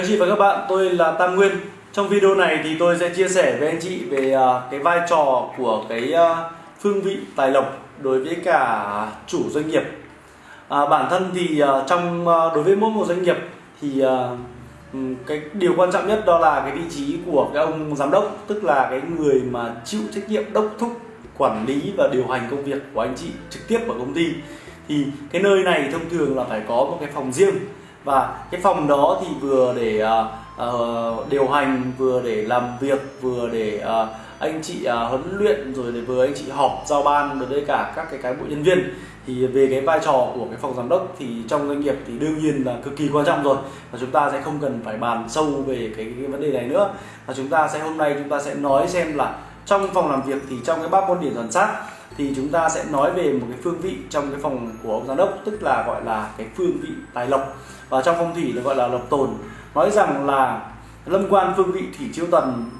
anh chị và các bạn, tôi là Tam Nguyên. Trong video này thì tôi sẽ chia sẻ với anh chị về à, cái vai trò của cái à, phương vị tài lộc đối với cả chủ doanh nghiệp. À, bản thân thì à, trong đối với mỗi một doanh nghiệp thì cái điều quan trọng nhất đó là cái vị trí của cái ông giám đốc, tức là cái người mà chịu trách nhiệm đốc thúc quản lý và điều hành công việc của anh chị trực tiếp ở công ty. Thì cái nơi này thông thường là phải có một cái phòng riêng và cái phòng đó thì vừa để uh, điều hành vừa để làm việc vừa để uh, anh chị uh, huấn luyện rồi để vừa anh chị họp giao ban rồi đây cả các cái cán bộ nhân viên. Thì về cái vai trò của cái phòng giám đốc thì trong doanh nghiệp thì đương nhiên là cực kỳ quan trọng rồi. Và chúng ta sẽ không cần phải bàn sâu về cái, cái vấn đề này nữa. Và chúng ta sẽ hôm nay chúng ta sẽ nói xem là trong phòng làm việc thì trong cái bác môn điển toàn sát thì chúng ta sẽ nói về một cái phương vị trong cái phòng của ông giám đốc, tức là gọi là cái phương vị tài lộc. Và trong phong thủy được gọi là lộc tồn. Nói rằng là lâm quan phương vị thủy chiêu thần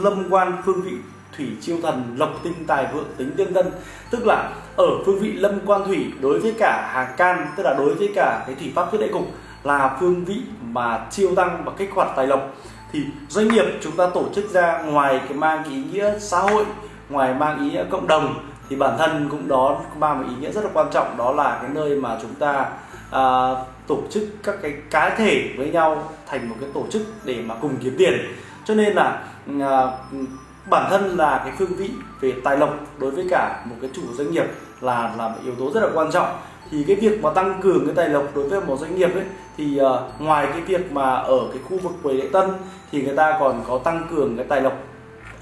lâm quan phương vị thủy chiêu thần, lộc tinh tài vượng tính tương tân. Tức là ở phương vị lâm quan thủy, đối với cả hàng can, tức là đối với cả cái thủy pháp thiết đại cục, là phương vị mà chiêu tăng và kích hoạt tài lộc. Thì doanh nghiệp chúng ta tổ chức ra ngoài cái mang ý nghĩa xã hội, ngoài mang ý nghĩa cộng đồng thì bản thân cũng đó mang một ý nghĩa rất là quan trọng đó là cái nơi mà chúng ta à, tổ chức các cái cá thể với nhau thành một cái tổ chức để mà cùng kiếm tiền. Cho nên là à, bản thân là cái phương vị về tài lộc đối với cả một cái chủ doanh nghiệp là là một yếu tố rất là quan trọng. Thì cái việc mà tăng cường cái tài lộc đối với một doanh nghiệp ấy thì uh, ngoài cái việc mà ở cái khu vực quầy lễ tân thì người ta còn có tăng cường cái tài lộc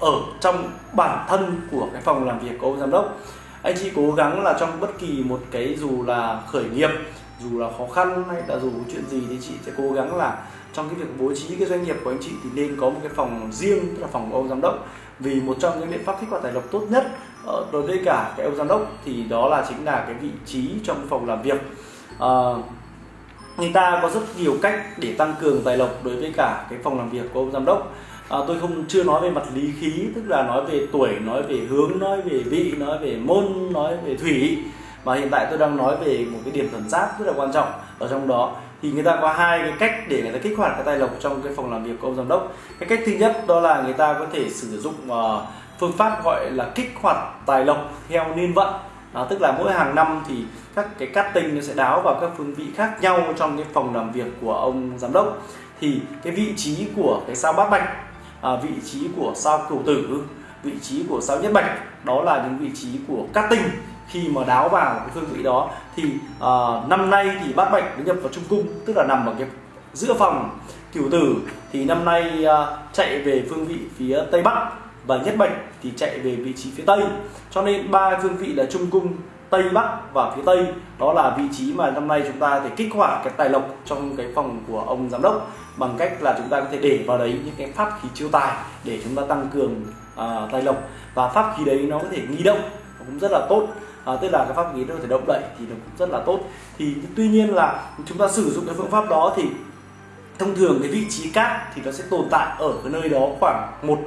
ở trong bản thân của cái phòng làm việc của ông giám đốc. Anh chị cố gắng là trong bất kỳ một cái dù là khởi nghiệp dù là khó khăn hay là dù chuyện gì thì chị sẽ cố gắng là trong cái việc bố trí cái doanh nghiệp của anh chị thì nên có một cái phòng riêng tức là phòng của ông giám đốc. Vì một trong những biện pháp kích hoạt tài lộc tốt nhất ờ, đối với cả cái ông giám đốc thì đó là chính là cái vị trí trong phòng làm việc. À, người ta có rất nhiều cách để tăng cường tài lộc đối với cả cái phòng làm việc của ông giám đốc à, tôi không chưa nói về mặt lý khí tức là nói về tuổi nói về hướng nói về vị nói về môn nói về thủy. Mà hiện tại tôi đang nói về một cái điểm thuần giáp rất là quan trọng ở trong đó. Thì người ta có hai cái cách để người ta kích hoạt cái tài lộc trong cái phòng làm việc của ông giám đốc. Cái cách thứ nhất đó là người ta có thể sử dụng uh, phương pháp gọi là kích hoạt tài lộc theo niên vận. Đó, tức là mỗi hàng năm thì các cái cát tinh nó sẽ đáo vào các phương vị khác nhau trong cái phòng làm việc của ông giám đốc. Thì cái vị trí của cái sao bát bạch à, vị trí của sao cửu tử vị trí của sao nhất bạch đó là những vị trí của cát tinh. Khi mà đáo vào cái phương vị đó thì à, năm nay thì bát bạch nó nhập vào trung cung tức là nằm ở cái giữa phòng cửu tử. Thì năm nay à, chạy về phương vị phía tây bắc và nhất bạch thì chạy về vị trí phía tây. Cho nên ba phương vị là trung cung tây bắc và phía tây. Đó là vị trí mà năm nay chúng ta thể kích hoạt cái tài lộc trong cái phòng của ông giám đốc bằng cách là chúng ta có thể để vào đấy những cái pháp khí chiêu tài để chúng ta tăng cường uh, tài lộc. Và pháp khí đấy nó có thể nghi động cũng rất là tốt. À, tức là cái pháp khí nó có thể động đậy thì nó cũng rất là tốt. Thì tuy nhiên là chúng ta sử dụng cái phương pháp đó thì thông thường cái vị trí cát thì nó sẽ tồn tại ở cái nơi đó khoảng một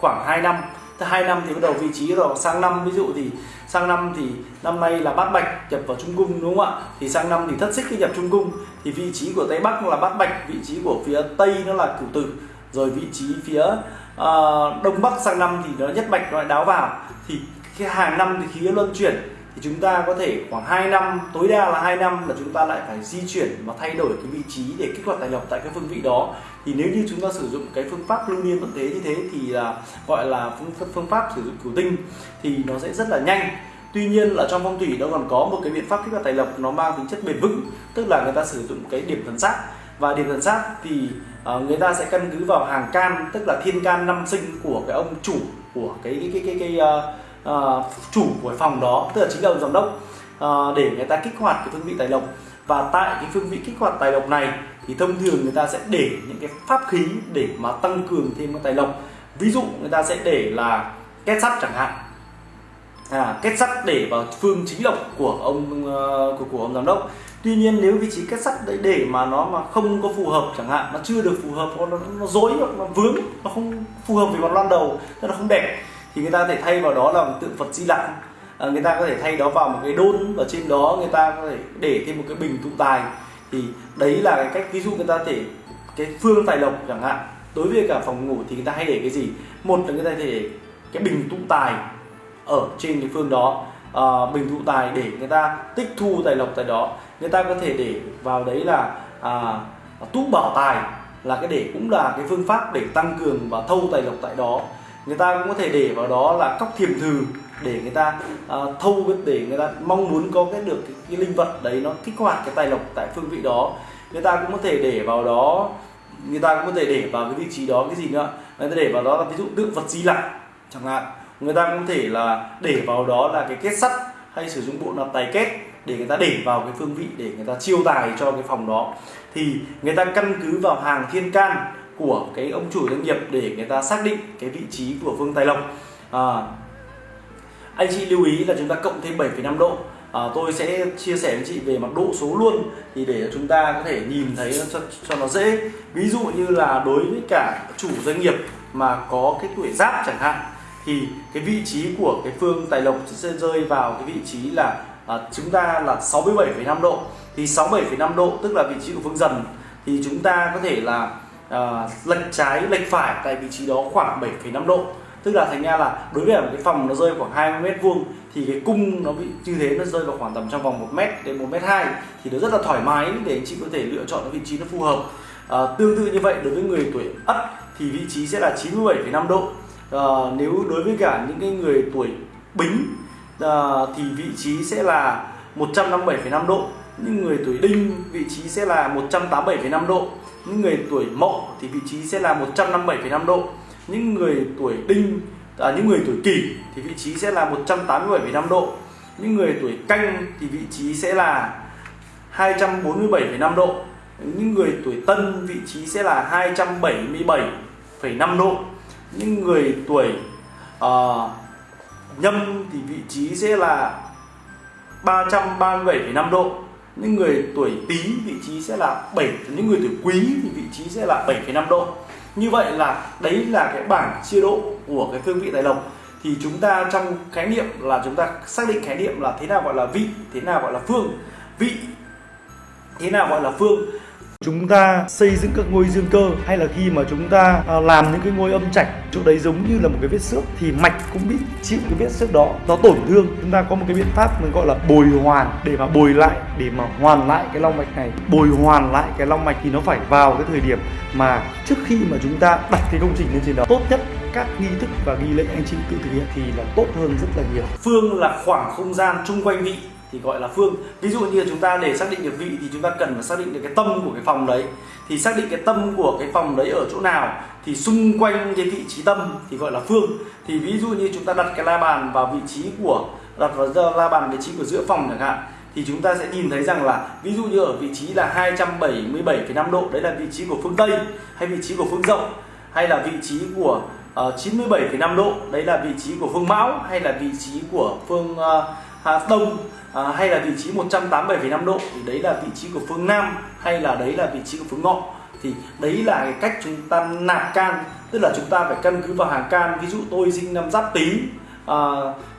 khoảng 2 năm hai năm thì bắt đầu vị trí rồi. Sang năm ví dụ thì sang năm thì năm nay là bát bạch nhập vào trung cung đúng không ạ? Thì sang năm thì thất xích khi nhập trung cung. Thì vị trí của tây bắc là bát bạch vị trí của phía tây nó là cửu tử. Rồi vị trí phía uh, đông bắc sang năm thì nó nhất bạch nó lại đáo vào. Thì cái hàng năm thì khí luân chuyển thì chúng ta có thể khoảng 2 năm tối đa là 2 năm là chúng ta lại phải di chuyển và thay đổi cái vị trí để kích hoạt tài lộc tại cái phương vị đó. Thì nếu như chúng ta sử dụng cái phương pháp lưu niên vận thế như thế thì là gọi là phương, phương pháp sử dụng cửu tinh thì nó sẽ rất là nhanh. Tuy nhiên là trong phong thủy nó còn có một cái biện pháp kích hoạt tài lộc nó mang tính chất bền vững tức là người ta sử dụng cái điểm thần sát. Và điểm thần sát thì uh, người ta sẽ căn cứ vào hàng can tức là thiên can năm sinh của cái ông chủ của cái cái cái cái, cái uh, uh, chủ của phòng đó tức là chính là ông giám đốc uh, để người ta kích hoạt cái phương vị tài lộc. Và tại cái phương vị kích hoạt tài lộc này thì thông thường người ta sẽ để những cái pháp khí để mà tăng cường thêm cái tài lộc. Ví dụ người ta sẽ để là kết sắt chẳng hạn. À, kết sắt để vào phương chính lộc của ông uh, của, của ông giám đốc. Tuy nhiên nếu vị trí kết sắt đấy để mà nó mà không có phù hợp chẳng hạn nó chưa được phù hợp nó nó dối nó vướng nó không phù hợp với mặt loan đầu nó không đẹp thì người ta có thể thay vào đó là một tượng Phật Di Lặc. À, người ta có thể thay đó vào một cái đôn và trên đó người ta có thể để thêm một cái bình tụ tài. Thì đấy là cái cách ví dụ người ta thể cái phương tài lộc chẳng hạn. Đối với cả phòng ngủ thì người ta hay để cái gì? Một là người ta để cái bình tụ tài ở trên cái phương đó. À, bình tụ tài để người ta tích thu tài lộc tại đó. Người ta có thể để vào đấy là à, túc bảo tài là cái để cũng là cái phương pháp để tăng cường và thâu tài lộc tại đó người ta cũng có thể để vào đó là cóc thiềm thừ để người ta uh, thâu để người ta mong muốn có cái được cái, cái linh vật đấy nó kích hoạt cái tài lộc tại phương vị đó. Người ta cũng có thể để vào đó người ta cũng có thể để vào cái vị trí đó cái gì nữa? Người ta để vào đó là ví dụ tượng vật di lặc chẳng hạn. Người ta cũng có thể là để vào đó là cái kết sắt hay sử dụng bộ nạp tài kết để người ta để vào cái phương vị để người ta chiêu tài cho cái phòng đó. Thì người ta căn cứ vào hàng thiên can của cái ông chủ doanh nghiệp để người ta xác định cái vị trí của vương tài lộc. À, anh chị lưu ý là chúng ta cộng thêm 7,5 độ. À, tôi sẽ chia sẻ với chị về mặt độ số luôn thì để chúng ta có thể nhìn thấy cho, cho nó dễ. Ví dụ như là đối với cả chủ doanh nghiệp mà có cái tuổi giáp chẳng hạn thì cái vị trí của cái phương tài lộc sẽ rơi vào cái vị trí là à, chúng ta là 67,5 độ. Thì 67,5 độ tức là vị trí của phương dần. Thì chúng ta có thể là uh, lệch trái lệch phải tại vị trí đó khoảng 7,5 độ. Tức là thành ra là đối với một cái phòng nó rơi khoảng 20 mét vuông thì cái cung nó bị như thế nó rơi vào khoảng tầm trong vòng 1 mét đến 1 mét 2 thì nó rất là thoải mái để anh chị có thể lựa chọn cái vị trí nó phù hợp. À, tương tự như vậy đối với người tuổi ất thì vị trí sẽ là 97,5 độ. À, nếu đối với cả những cái người tuổi bính à, thì vị trí sẽ là 157,5 độ. Những người tuổi đinh vị trí sẽ là 187,5 độ những người tuổi mậu thì vị trí sẽ là 157,5 độ. Những người tuổi đinh à, những người tuổi kỷ thì vị trí sẽ là 187,5 độ. Những người tuổi canh thì vị trí sẽ là 247,5 độ. Những người tuổi tân vị trí sẽ là 277,5 độ. Những người tuổi uh, nhâm thì vị trí sẽ là 337,5 độ những người tuổi tý vị trí sẽ là 7 những người tuổi quý thì vị trí sẽ là 7,5 độ. Như vậy là đấy là cái bảng chia độ của cái phương vị tài lộc. Thì chúng ta trong khái niệm là chúng ta xác định khái niệm là thế nào gọi là vị thế nào gọi là phương. Vị thế nào gọi là phương chúng ta xây dựng các ngôi dương cơ, hay là khi mà chúng ta à, làm những cái ngôi âm trạch, chỗ đấy giống như là một cái vết xước, thì mạch cũng bị chịu cái vết xước đó, nó tổn thương. Chúng ta có một cái biện pháp mình gọi là bồi hoàn, để mà bồi lại, để mà hoàn lại cái long mạch này. Bồi hoàn lại cái long mạch thì nó phải vào cái thời điểm mà trước khi mà chúng ta đặt cái công trình lên trên đó, tốt nhất các nghi thức và nghi lễ anh chị tự thực hiện thì là tốt hơn rất là nhiều. Phương là khoảng không gian chung quanh vị thì gọi là phương. Ví dụ như chúng ta để xác định được vị thì chúng ta cần phải xác định được cái tâm của cái phòng đấy. Thì xác định cái tâm của cái phòng đấy ở chỗ nào thì xung quanh cái vị trí tâm thì gọi là phương. Thì ví dụ như chúng ta đặt cái la bàn vào vị trí của đặt vào la bàn vị trí của giữa phòng chẳng hạn thì chúng ta sẽ nhìn thấy rằng là ví dụ như ở vị trí là 277,5 độ đấy là vị trí của phương Tây hay vị trí của phương Rộng hay là vị trí của ờ, uh, 97,5 độ đấy là vị trí của phương Mão hay là vị trí của phương uh, Đông à, hay là vị trí 187,5 độ thì đấy là vị trí của phương Nam hay là đấy là vị trí của phương Ngọ. Thì đấy là cái cách chúng ta nạp can tức là chúng ta phải căn cứ vào hàng can. Ví dụ tôi sinh năm giáp tý à,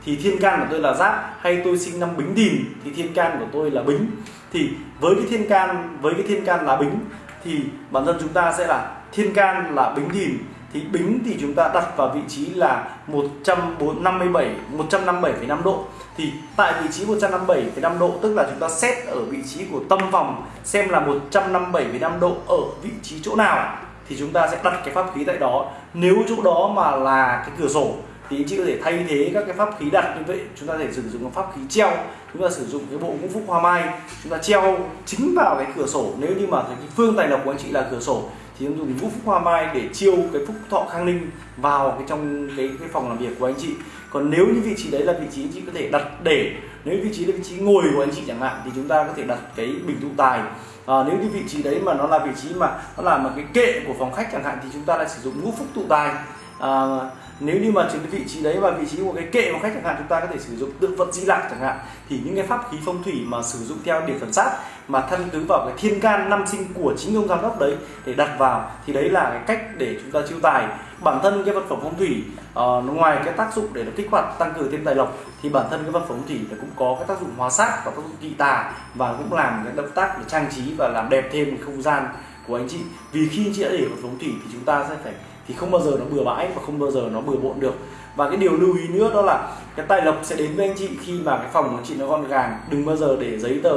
thì thiên can của tôi là giáp hay tôi sinh năm bính thìn thì thiên can của tôi là bính. Thì với cái thiên can với cái thiên can là bính thì bản thân chúng ta sẽ là thiên can là bính thìn thì bính thì chúng ta đặt vào vị trí là 157 157,5 độ. Thì tại vị trí 157,5 độ tức là chúng ta xét ở vị trí của tâm vòng xem là 157,5 độ ở vị trí chỗ nào thì chúng ta sẽ đặt cái pháp khí tại đó. Nếu chỗ đó mà là cái cửa sổ thì anh chị có thể thay thế các cái pháp khí đặt như vậy. Chúng ta thể sử dụng pháp khí treo chúng ta sử dụng cái bộ ngũ phúc hoa mai chúng ta treo chính vào cái cửa sổ. Nếu như mà cái phương tài lộc của anh chị là cửa sổ thì em dùng ngũ phúc hoa mai để chiêu cái phúc thọ khang ninh vào cái trong cái cái phòng làm việc của anh chị. Còn nếu như vị trí đấy là vị trí anh chị có thể đặt để nếu vị trí là vị trí ngồi của anh chị chẳng hạn thì chúng ta có thể đặt cái bình tụ tài. À, nếu như vị trí đấy mà nó là vị trí mà nó là một cái kệ của phòng khách chẳng hạn thì chúng ta lại sử dụng ngũ phúc tụ tài à, nếu như mà chính cái vị trí đấy và vị trí của cái kệ của khách chẳng hạn chúng ta có thể sử dụng tượng vật di lạc chẳng hạn. Thì những cái pháp khí phong thủy mà sử dụng theo điểm phần sát mà thân cứ vào cái thiên can năm sinh của chính ông giám đốc đấy để đặt vào thì đấy là cái cách để chúng ta chiêu tài. Bản thân cái vật phẩm phong thủy uh, ngoài cái tác dụng để nó kích hoạt tăng cường thêm tài lộc thì bản thân cái vật phẩm phong thủy nó cũng có cái tác dụng hóa sát và tác dụng kỵ tà và cũng làm cái động tác để trang trí và làm đẹp thêm không gian của anh chị. Vì khi anh chị đã để vào phong thủy thì chúng ta sẽ phải thì không bao giờ nó bừa bãi và không bao giờ nó bừa bộn được. Và cái điều lưu ý nữa đó là cái tài lộc sẽ đến với anh chị khi mà cái phòng của anh chị nó gọn gàng. Đừng bao giờ để giấy tờ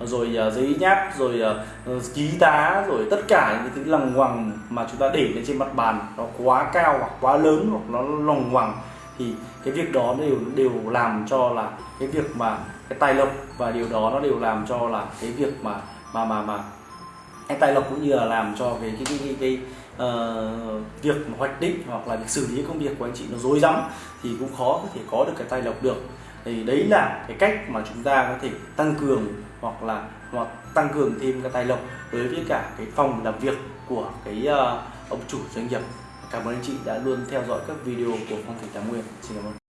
rồi uh, giấy nháp rồi uh, ký tá rồi tất cả những thứ lằng ngoằng mà chúng ta để lên trên mặt bàn. Nó quá cao hoặc quá lớn hoặc nó lằng ngoằng thì cái việc đó đều đều làm cho là cái việc mà cái tài lộc và điều đó nó đều làm cho là cái việc mà mà mà mà cái tài lộc cũng như là làm cho cái cái cái cái, cái uh, việc hoạch định hoặc là việc xử lý công việc của anh chị nó rối rắm thì cũng khó có thể có được cái tài lộc được. Thì đấy là cái cách mà chúng ta có thể tăng cường hoặc là hoặc tăng cường thêm cái tài lộc đối với cả cái phòng làm việc của cái uh, ông chủ doanh nghiệp. Cảm ơn anh chị đã luôn theo dõi các video của phong thủy tám nguyên. Xin cảm ơn.